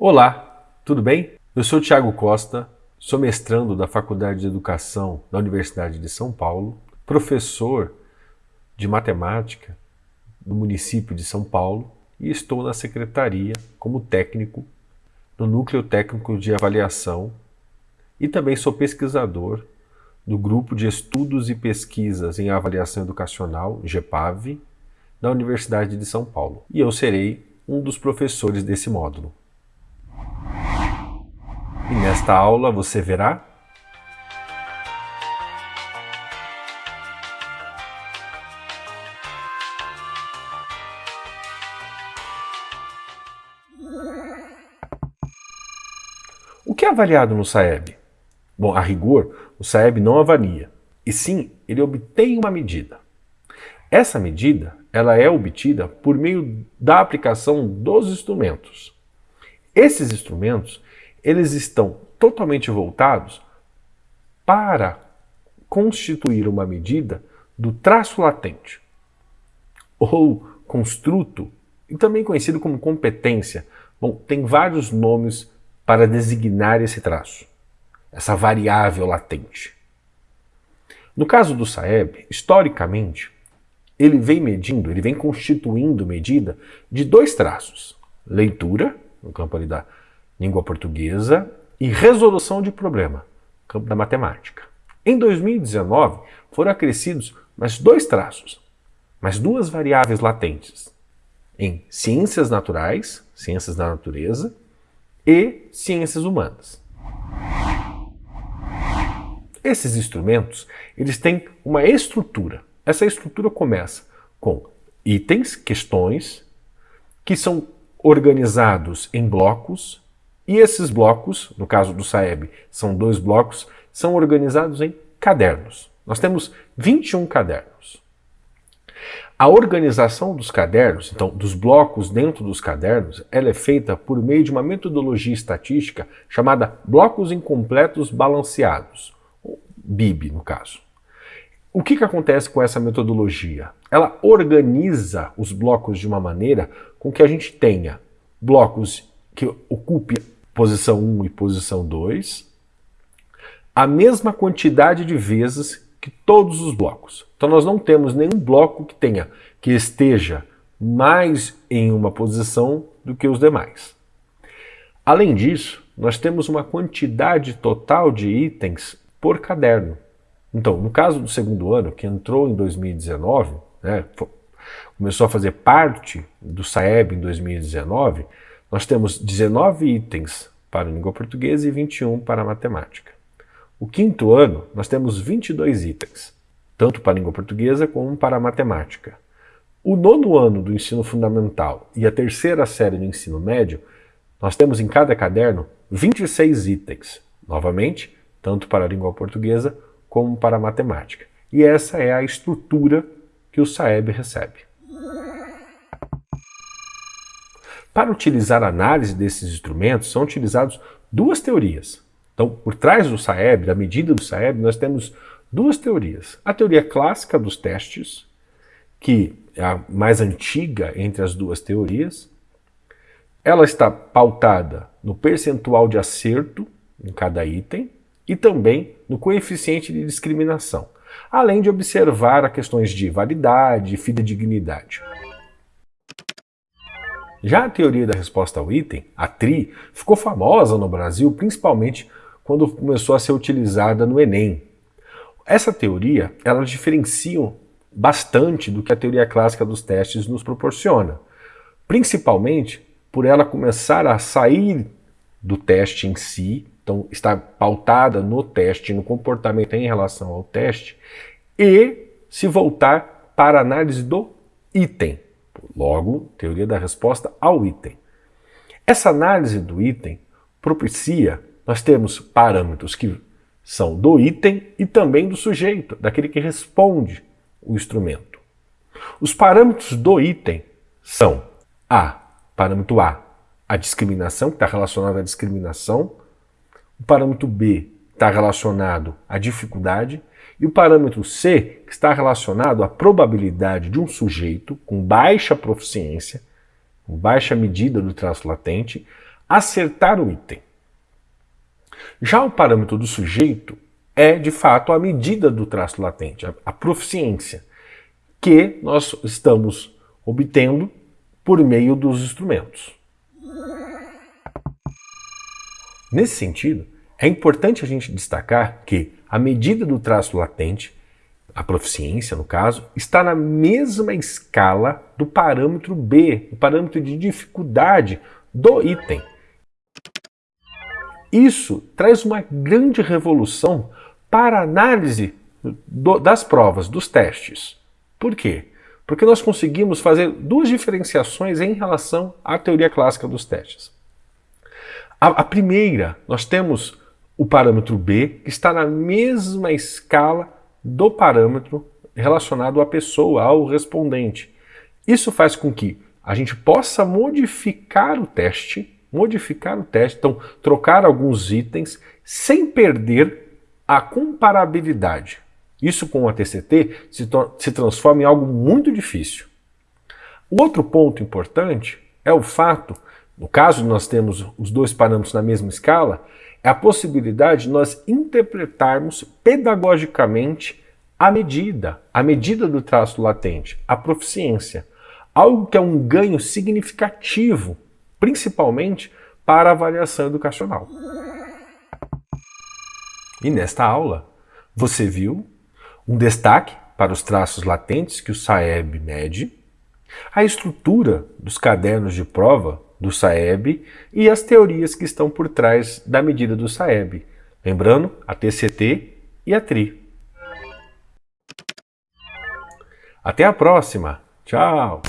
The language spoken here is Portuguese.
Olá, tudo bem? Eu sou Tiago Costa, sou mestrando da Faculdade de Educação da Universidade de São Paulo, professor de matemática do município de São Paulo e estou na secretaria como técnico no Núcleo Técnico de Avaliação e também sou pesquisador do Grupo de Estudos e Pesquisas em Avaliação Educacional, GEPAV, da Universidade de São Paulo. E eu serei um dos professores desse módulo. E nesta aula você verá O que é avaliado no SAEB? Bom, a rigor, o SAEB não avalia, e sim, ele obtém uma medida. Essa medida ela é obtida por meio da aplicação dos instrumentos. Esses instrumentos eles estão totalmente voltados para constituir uma medida do traço latente, ou construto, e também conhecido como competência. Bom, tem vários nomes para designar esse traço, essa variável latente. No caso do SAEB, historicamente, ele vem medindo, ele vem constituindo medida de dois traços. Leitura, no campo ali da língua portuguesa, e resolução de problema, campo da matemática. Em 2019, foram acrescidos mais dois traços, mais duas variáveis latentes, em ciências naturais, ciências da natureza, e ciências humanas. Esses instrumentos, eles têm uma estrutura. Essa estrutura começa com itens, questões, que são organizados em blocos e esses blocos, no caso do SAEB, são dois blocos, são organizados em cadernos. Nós temos 21 cadernos. A organização dos cadernos, então dos blocos dentro dos cadernos, ela é feita por meio de uma metodologia estatística chamada blocos incompletos balanceados, BIB no caso. O que, que acontece com essa metodologia? Ela organiza os blocos de uma maneira com que a gente tenha blocos que ocupem posição 1 e posição 2, a mesma quantidade de vezes que todos os blocos. Então nós não temos nenhum bloco que tenha que esteja mais em uma posição do que os demais. Além disso, nós temos uma quantidade total de itens por caderno. Então, no caso do segundo ano, que entrou em 2019, né, começou a fazer parte do SAEB em 2019, nós temos 19 itens para a língua portuguesa e 21 para a matemática. O quinto ano, nós temos 22 itens, tanto para a língua portuguesa como para a matemática. O nono ano do ensino fundamental e a terceira série do ensino médio, nós temos em cada caderno 26 itens, novamente, tanto para a língua portuguesa como para a matemática. E essa é a estrutura que o SAEB recebe. Para utilizar a análise desses instrumentos, são utilizadas duas teorias. Então, por trás do SAEB, da medida do SAEB, nós temos duas teorias. A teoria clássica dos testes, que é a mais antiga entre as duas teorias. Ela está pautada no percentual de acerto em cada item e também no coeficiente de discriminação, além de observar questões de validade e fidedignidade. Já a teoria da resposta ao item, a TRI, ficou famosa no Brasil principalmente quando começou a ser utilizada no Enem. Essa teoria, ela diferencia bastante do que a teoria clássica dos testes nos proporciona, principalmente por ela começar a sair do teste em si, então está pautada no teste, no comportamento em relação ao teste, e se voltar para a análise do item. Logo, teoria da resposta ao item. Essa análise do item propicia, nós temos parâmetros que são do item e também do sujeito, daquele que responde o instrumento. Os parâmetros do item são A, parâmetro A, a discriminação, que está relacionado à discriminação, o parâmetro B está relacionado à dificuldade, e o parâmetro C, que está relacionado à probabilidade de um sujeito com baixa proficiência, com baixa medida do traço latente, acertar o item. Já o parâmetro do sujeito é, de fato, a medida do traço latente, a proficiência, que nós estamos obtendo por meio dos instrumentos. Nesse sentido, é importante a gente destacar que a medida do traço latente, a proficiência no caso, está na mesma escala do parâmetro B, o parâmetro de dificuldade do item. Isso traz uma grande revolução para a análise do, das provas, dos testes. Por quê? Porque nós conseguimos fazer duas diferenciações em relação à teoria clássica dos testes. A, a primeira, nós temos o parâmetro B, está na mesma escala do parâmetro relacionado à pessoa, ao respondente. Isso faz com que a gente possa modificar o teste, modificar o teste, então trocar alguns itens sem perder a comparabilidade. Isso com a TCT se, se transforma em algo muito difícil. O outro ponto importante é o fato, no caso nós temos os dois parâmetros na mesma escala, é a possibilidade de nós interpretarmos pedagogicamente a medida, a medida do traço latente, a proficiência, algo que é um ganho significativo, principalmente para a avaliação educacional. E nesta aula, você viu um destaque para os traços latentes que o SAEB mede, a estrutura dos cadernos de prova do SAEB e as teorias que estão por trás da medida do SAEB. Lembrando, a TCT e a TRI. Até a próxima. Tchau!